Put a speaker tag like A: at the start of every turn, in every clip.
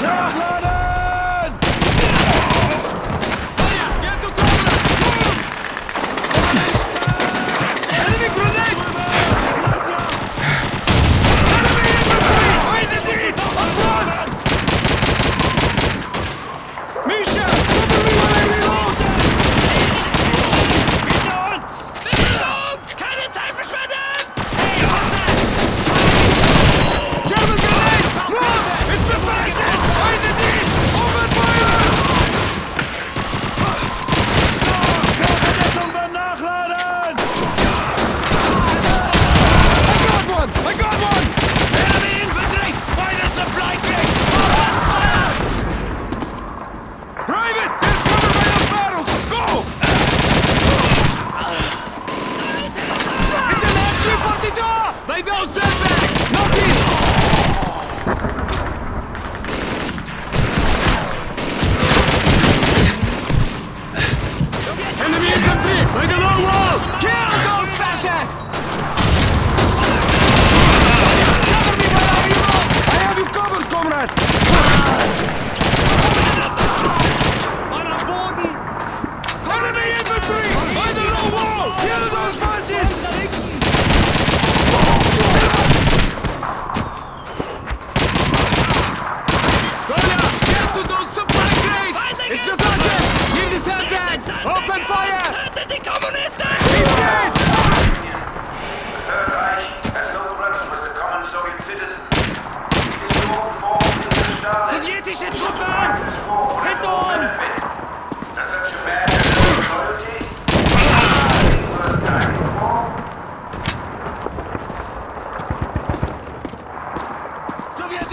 A: No! no. Comrade!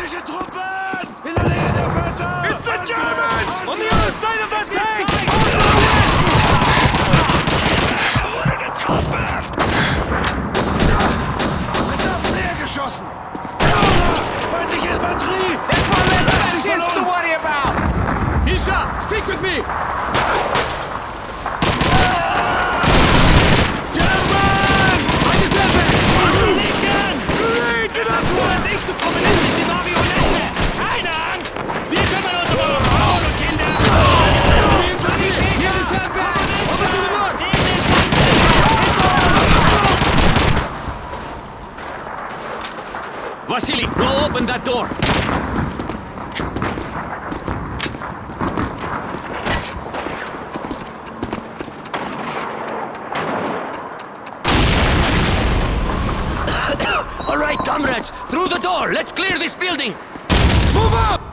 B: Sowjetische Truppen! In der Nähe der Fässer! It's the Germans! On the other side of the tank! Wurde getroffen! geschossen! Feindliche Infanterie!
C: That's one less fascist to worry about! Misha, stick with me!
B: Vasily, go open that door! All right, comrades, through the door. Let's clear this building.
C: Move up!